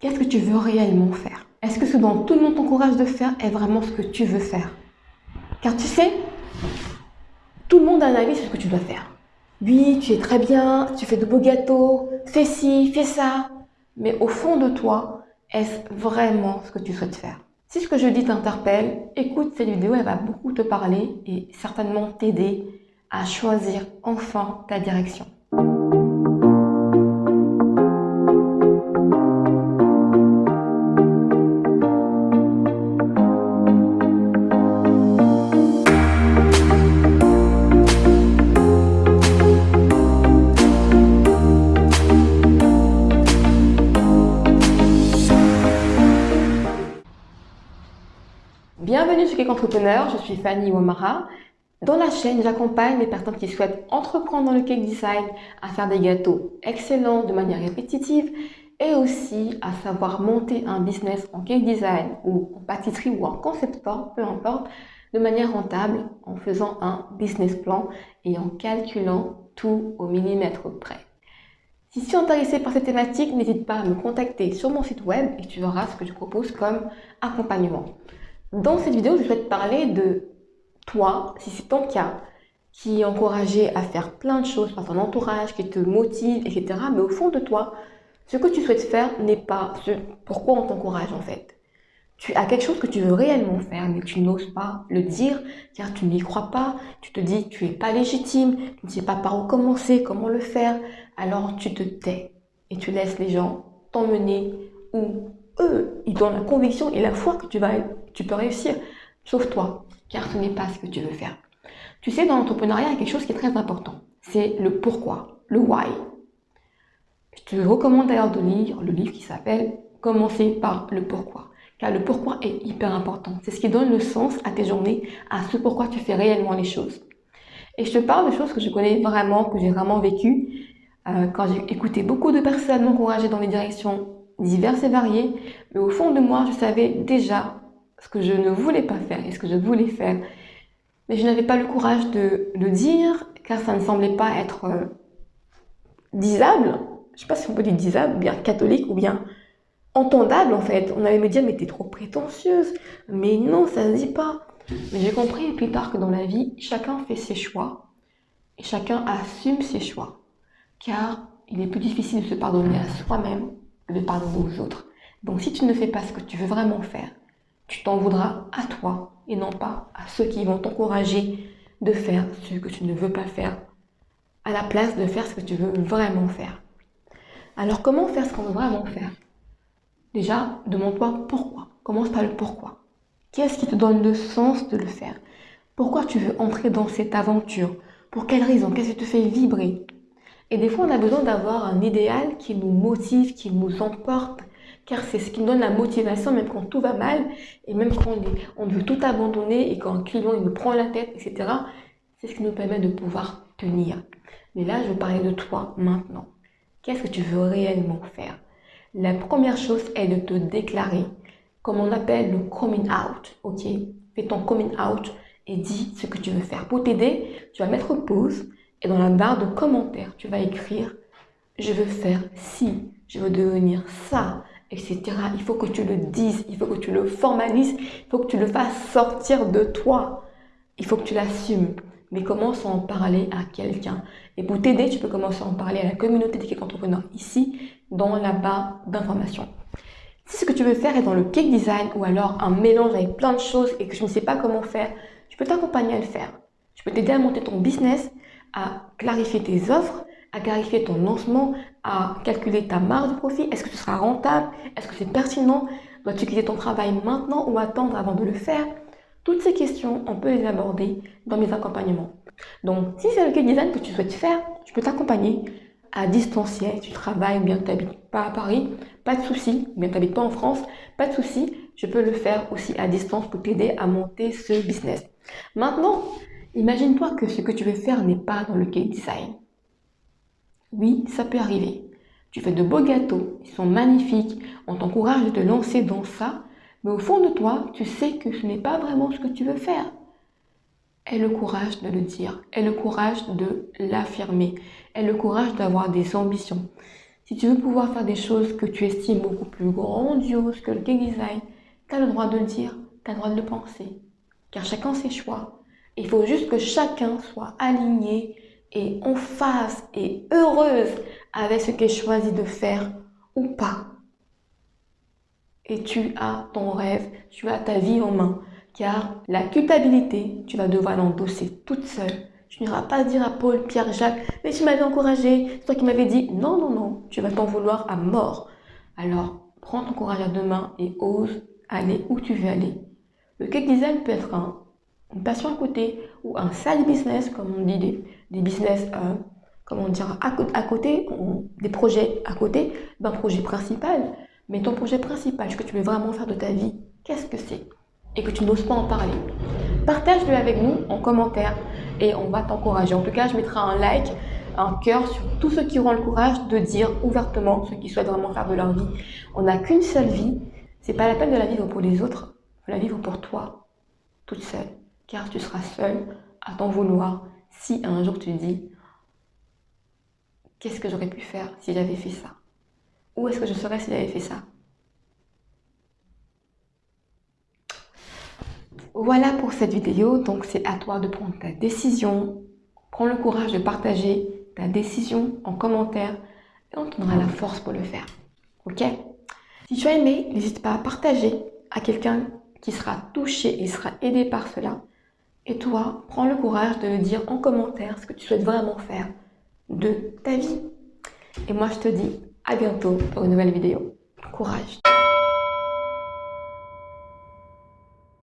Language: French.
qu'est-ce que tu veux réellement faire? Est-ce que ce dont tout le monde t'encourage de faire est vraiment ce que tu veux faire? Car tu sais, tout le monde a un avis sur ce que tu dois faire. Oui, tu es très bien, tu fais de beaux gâteaux, fais ci, fais ça. Mais au fond de toi, est-ce vraiment ce que tu souhaites faire? Si ce que je dis t'interpelle, écoute cette vidéo, elle va beaucoup te parler et certainement t'aider à choisir enfin ta direction. Bienvenue sur Cake Entrepreneur, je suis Fanny Womara. Dans la chaîne, j'accompagne les personnes qui souhaitent entreprendre dans le cake design à faire des gâteaux excellents de manière répétitive et aussi à savoir monter un business en cake design ou en pâtisserie ou en concept store, peu importe, de manière rentable en faisant un business plan et en calculant tout au millimètre près. Si tu es intéressé par cette thématique, n'hésite pas à me contacter sur mon site web et tu verras ce que je propose comme accompagnement. Dans cette vidéo, je souhaite parler de toi, si c'est ton cas, qui est encouragé à faire plein de choses par ton entourage, qui te motive, etc. Mais au fond de toi, ce que tu souhaites faire n'est pas ce pourquoi on t'encourage en fait. Tu as quelque chose que tu veux réellement faire, mais tu n'oses pas le dire, car tu n'y crois pas, tu te dis tu es pas légitime, tu ne sais pas par où commencer, comment le faire, alors tu te tais et tu laisses les gens t'emmener où eux, ils ont la conviction et la foi que tu vas tu peux réussir, sauf toi, car ce n'est pas ce que tu veux faire. Tu sais, dans l'entrepreneuriat, il y a quelque chose qui est très important. C'est le pourquoi, le why. Je te recommande d'ailleurs de lire le livre qui s'appelle Commencer par le pourquoi. Car le pourquoi est hyper important. C'est ce qui donne le sens à tes journées, à ce pourquoi tu fais réellement les choses. Et je te parle de choses que je connais vraiment, que j'ai vraiment vécues, euh, quand j'ai écouté beaucoup de personnes m'encourager dans des directions diverses et variées, mais au fond de moi, je savais déjà ce que je ne voulais pas faire et ce que je voulais faire. Mais je n'avais pas le courage de le dire, car ça ne semblait pas être euh, disable. Je ne sais pas si on peut dire disable, bien catholique, ou bien entendable en fait. On allait me dire, mais t'es trop prétentieuse. Mais non, ça ne se dit pas. Mais j'ai compris plus tard que dans la vie, chacun fait ses choix. Et chacun assume ses choix. Car il est plus difficile de se pardonner à soi-même que de pardonner aux autres. Donc si tu ne fais pas ce que tu veux vraiment faire, tu t'en voudras à toi et non pas à ceux qui vont t'encourager de faire ce que tu ne veux pas faire, à la place de faire ce que tu veux vraiment faire. Alors comment faire ce qu'on veut vraiment faire? Déjà, demande-toi pourquoi. Commence par le pourquoi. Qu'est-ce qui te donne le sens de le faire? Pourquoi tu veux entrer dans cette aventure? Pour quelle raison? Qu'est-ce qui te fait vibrer? Et des fois, on a besoin d'avoir un idéal qui nous motive, qui nous emporte, car c'est ce qui nous donne la motivation même quand tout va mal et même quand on, veut tout abandonner et quand un client il nous prend la tête, etc. C'est ce qui nous permet de pouvoir tenir. Mais là, je veux parler de toi maintenant. Qu'est-ce que tu veux réellement faire? La première chose est de te déclarer, comme on appelle le coming out, ok? Fais ton coming out et dis ce que tu veux faire. Pour t'aider, tu vas mettre pause et dans la barre de commentaires, tu vas écrire « Je veux faire ci, je veux devenir ça, etc. Il faut que tu le dises, il faut que tu le formalises, il faut que tu le fasses sortir de toi. Il faut que tu l'assumes. Mais commence à en parler à quelqu'un. Et pour t'aider, tu peux commencer à en parler à la communauté des cake entrepreneurs ici, dans la barre d'information. Si ce que tu veux faire est dans le cake design ou alors un mélange avec plein de choses et que je ne sais pas comment faire, je peux t'accompagner à le faire. Je peux t'aider à monter ton business, à clarifier tes offres, à clarifier ton lancement, à calculer ta marge de profit. Est-ce que ce sera rentable? Est-ce que c'est pertinent? Dois-tu quitter ton travail maintenant ou attendre avant de le faire? Toutes ces questions, on peut les aborder dans mes accompagnements. Donc, si c'est le cake design que tu souhaites faire, je peux t'accompagner à distanciel. Tu travailles ou bien tu n'habites pas à Paris, pas de souci. Ou bien tu n'habites pas en France, pas de souci. Je peux le faire aussi à distance pour t'aider à monter ce business. Maintenant, imagine-toi que ce que tu veux faire n'est pas dans le cake design. Oui, ça peut arriver. Tu fais de beaux gâteaux, ils sont magnifiques, on t'encourage de te lancer dans ça, mais au fond de toi, tu sais que ce n'est pas vraiment ce que tu veux faire. Aie le courage de le dire, aie le courage de l'affirmer, aie le courage d'avoir des ambitions. Si tu veux pouvoir faire des choses que tu estimes beaucoup plus grandioses que le cake design, tu as le droit de le dire, tu as le droit de le penser. Car chacun ses choix. Il faut juste que chacun soit aligné et en phase et heureuse avec ce qu'il choisit de faire ou pas. Et tu as ton rêve, tu as ta vie en main. Car la culpabilité, tu vas devoir l'endosser toute seule. Tu n'iras pas dire à Paul, Pierre, Jacques, mais tu m'avais encouragé, c'est toi qui m'avais dit. Non, non, non, tu vas t'en vouloir à mort. Alors, prends ton courage à deux mains et ose aller où tu veux aller. Le cake design peut être un, une passion à côté ou un side business, comme on dit, des, business, euh, comment dire, à, côté, des projets à côté d'un projet principal. Mais ton projet principal, ce que tu veux vraiment faire de ta vie, qu'est-ce que c'est? Et que tu n'oses pas en parler. Partage-le avec nous en commentaire et on va t'encourager. En tout cas, je mettrai un like, un cœur sur tous ceux qui auront le courage de dire ouvertement ce qu'ils souhaitent vraiment faire de leur vie. On n'a qu'une seule vie. C'est pas la peine de la vivre pour les autres, la vivre pour toi, toute seule. Car tu seras seule à t'en vouloir si un jour tu dis Qu'est-ce que j'aurais pu faire si j'avais fait ça? Où est-ce que je serais si j'avais fait ça? Voilà pour cette vidéo, donc c'est à toi de prendre ta décision. Prends le courage de partager ta décision en commentaire et on te donnera la force pour le faire. Ok? Si tu as aimé, n'hésite pas à partager à quelqu'un qui sera touché et sera aidé par cela. Et toi, prends le courage de le dire en commentaire ce que tu souhaites vraiment faire de ta vie. Et moi, je te dis à bientôt pour une nouvelle vidéo. Courage